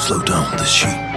slow down the sheep.